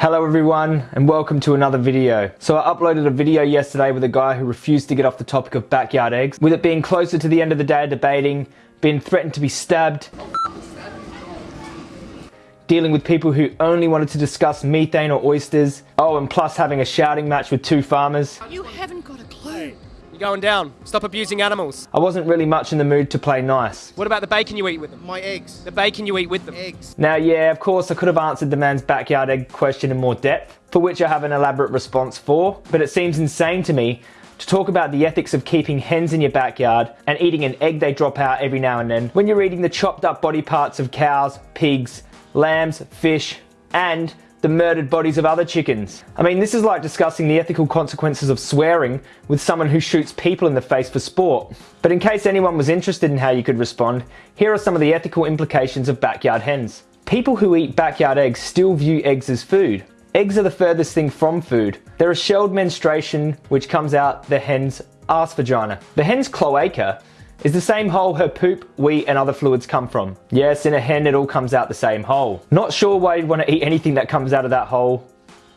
Hello everyone and welcome to another video. So I uploaded a video yesterday with a guy who refused to get off the topic of backyard eggs. With it being closer to the end of the day debating, being threatened to be stabbed, dealing with people who only wanted to discuss methane or oysters, oh and plus having a shouting match with two farmers. You haven't going down. Stop abusing animals. I wasn't really much in the mood to play nice. What about the bacon you eat with them? My eggs. The bacon you eat with them. Eggs. Now yeah, of course I could have answered the man's backyard egg question in more depth, for which I have an elaborate response for, but it seems insane to me to talk about the ethics of keeping hens in your backyard and eating an egg they drop out every now and then when you're eating the chopped up body parts of cows, pigs, lambs, fish, and the murdered bodies of other chickens. I mean, this is like discussing the ethical consequences of swearing with someone who shoots people in the face for sport. But in case anyone was interested in how you could respond, here are some of the ethical implications of backyard hens. People who eat backyard eggs still view eggs as food. Eggs are the furthest thing from food. They're a shelled menstruation which comes out the hen's arse vagina. The hen's cloaca is the same hole her poop, wee and other fluids come from. Yes, in a hen it all comes out the same hole. Not sure why you'd want to eat anything that comes out of that hole,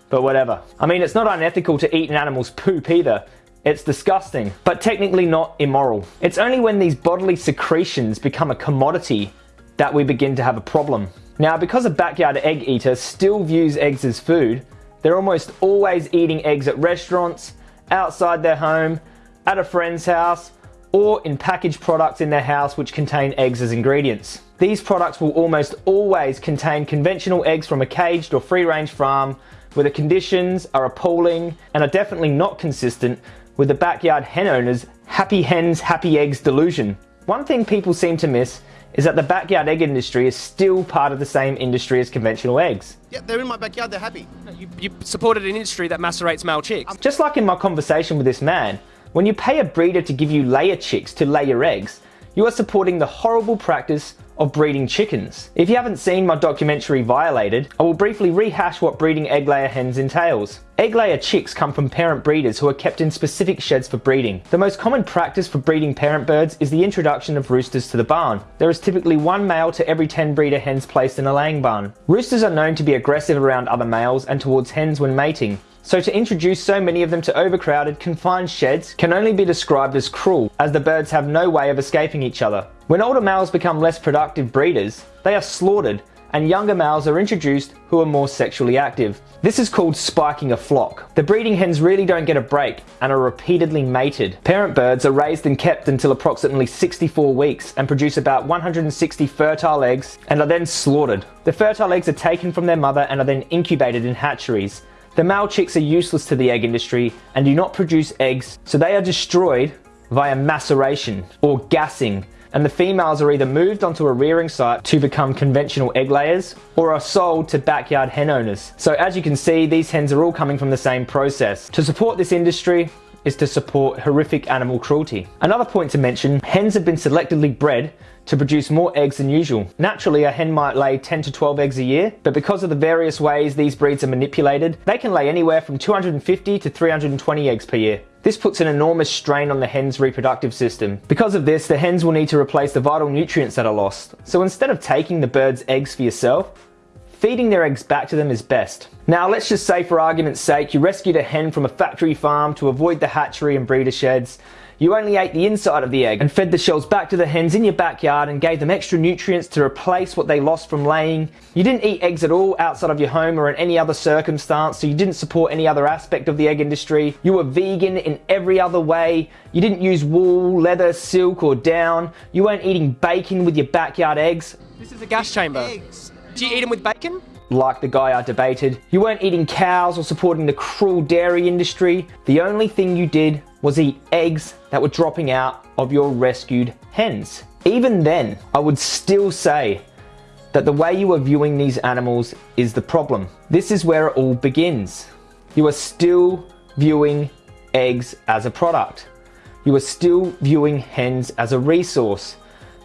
but whatever. I mean, it's not unethical to eat an animal's poop either. It's disgusting, but technically not immoral. It's only when these bodily secretions become a commodity that we begin to have a problem. Now, because a backyard egg eater still views eggs as food, they're almost always eating eggs at restaurants, outside their home, at a friend's house, or in packaged products in their house which contain eggs as ingredients. These products will almost always contain conventional eggs from a caged or free range farm where the conditions are appalling and are definitely not consistent with the backyard hen owner's happy hens, happy eggs delusion. One thing people seem to miss is that the backyard egg industry is still part of the same industry as conventional eggs. Yeah, they're in my backyard, they're happy. You, you supported an industry that macerates male chicks. Just like in my conversation with this man, when you pay a breeder to give you layer chicks to lay your eggs, you are supporting the horrible practice of breeding chickens. If you haven't seen my documentary Violated, I will briefly rehash what breeding egg layer hens entails. Egg layer chicks come from parent breeders who are kept in specific sheds for breeding. The most common practice for breeding parent birds is the introduction of roosters to the barn. There is typically one male to every 10 breeder hens placed in a laying barn. Roosters are known to be aggressive around other males and towards hens when mating. So to introduce so many of them to overcrowded, confined sheds can only be described as cruel, as the birds have no way of escaping each other. When older males become less productive breeders, they are slaughtered and younger males are introduced who are more sexually active. This is called spiking a flock. The breeding hens really don't get a break and are repeatedly mated. Parent birds are raised and kept until approximately 64 weeks and produce about 160 fertile eggs and are then slaughtered. The fertile eggs are taken from their mother and are then incubated in hatcheries. The male chicks are useless to the egg industry and do not produce eggs, so they are destroyed via maceration or gassing and the females are either moved onto a rearing site to become conventional egg layers or are sold to backyard hen owners. So as you can see, these hens are all coming from the same process. To support this industry, is to support horrific animal cruelty. Another point to mention, hens have been selectively bred to produce more eggs than usual. Naturally, a hen might lay 10 to 12 eggs a year, but because of the various ways these breeds are manipulated, they can lay anywhere from 250 to 320 eggs per year. This puts an enormous strain on the hen's reproductive system. Because of this, the hens will need to replace the vital nutrients that are lost. So instead of taking the bird's eggs for yourself, feeding their eggs back to them is best. Now let's just say for argument's sake you rescued a hen from a factory farm to avoid the hatchery and breeder sheds. You only ate the inside of the egg and fed the shells back to the hens in your backyard and gave them extra nutrients to replace what they lost from laying. You didn't eat eggs at all outside of your home or in any other circumstance, so you didn't support any other aspect of the egg industry. You were vegan in every other way. You didn't use wool, leather, silk or down. You weren't eating bacon with your backyard eggs. This is a gas chamber. Eggs. Do you eat them with bacon? Like the guy I debated. You weren't eating cows or supporting the cruel dairy industry. The only thing you did was eat eggs that were dropping out of your rescued hens. Even then, I would still say that the way you are viewing these animals is the problem. This is where it all begins. You are still viewing eggs as a product. You are still viewing hens as a resource.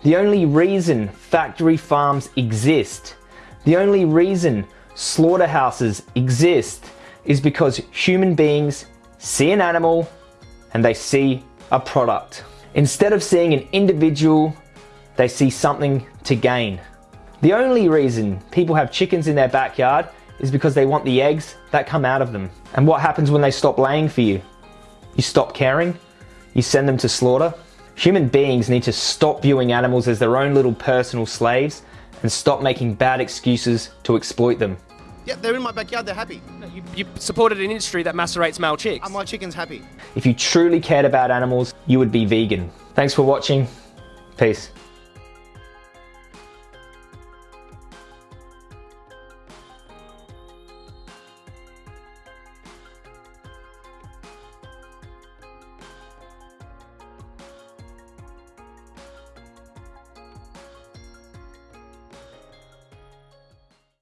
The only reason factory farms exist the only reason slaughterhouses exist is because human beings see an animal and they see a product. Instead of seeing an individual, they see something to gain. The only reason people have chickens in their backyard is because they want the eggs that come out of them. And what happens when they stop laying for you? You stop caring? You send them to slaughter? Human beings need to stop viewing animals as their own little personal slaves and stop making bad excuses to exploit them. Yeah, they're in my backyard. They're happy. You, you supported an industry that macerates male chicks. Are my chickens happy? If you truly cared about animals, you would be vegan. Thanks for watching. Peace.